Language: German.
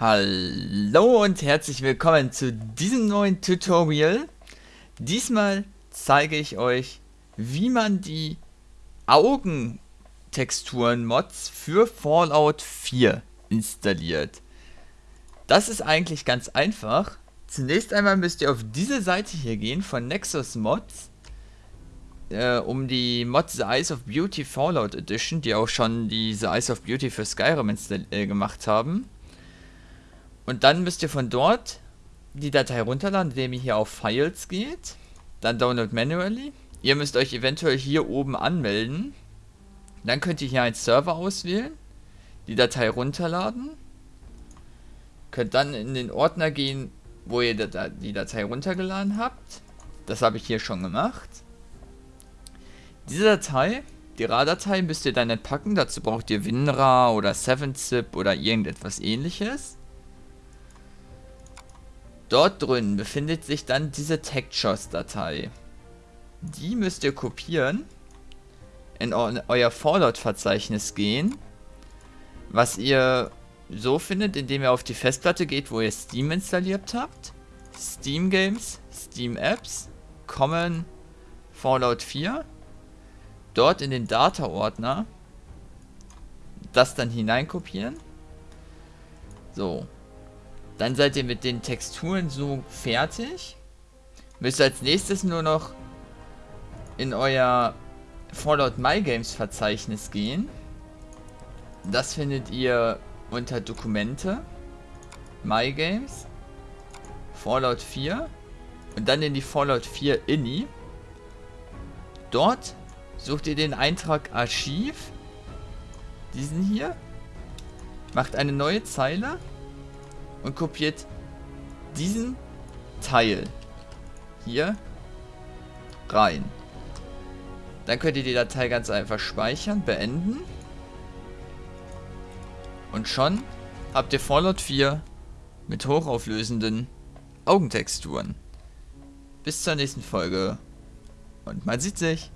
Hallo und herzlich willkommen zu diesem neuen Tutorial. Diesmal zeige ich euch, wie man die Augentexturen-Mods für Fallout 4 installiert. Das ist eigentlich ganz einfach. Zunächst einmal müsst ihr auf diese Seite hier gehen von Nexus Mods, äh, um die Mods The Eyes of Beauty Fallout Edition, die auch schon die The Eyes of Beauty für Skyrim äh, gemacht haben, und dann müsst ihr von dort die Datei runterladen, indem ihr hier auf Files geht. Dann Download Manually. Ihr müsst euch eventuell hier oben anmelden. Dann könnt ihr hier einen Server auswählen. Die Datei runterladen. Könnt dann in den Ordner gehen, wo ihr die Datei runtergeladen habt. Das habe ich hier schon gemacht. Diese Datei, die RAR-Datei, müsst ihr dann entpacken. Dazu braucht ihr WinRAR oder 7-Zip oder irgendetwas ähnliches. Dort drin befindet sich dann diese Textures-Datei. Die müsst ihr kopieren, in euer Fallout-Verzeichnis gehen, was ihr so findet, indem ihr auf die Festplatte geht, wo ihr Steam installiert habt, Steam Games, Steam Apps, Common, Fallout 4, dort in den Data-Ordner das dann hineinkopieren. So, dann seid ihr mit den Texturen so fertig. Müsst als nächstes nur noch in euer Fallout My Games Verzeichnis gehen. Das findet ihr unter Dokumente, My Games, Fallout 4 und dann in die Fallout 4 INI. Dort sucht ihr den Eintrag Archiv, diesen hier, macht eine neue Zeile und kopiert diesen Teil hier rein. Dann könnt ihr die Datei ganz einfach speichern, beenden. Und schon habt ihr Fallout 4 mit hochauflösenden Augentexturen. Bis zur nächsten Folge und man sieht sich.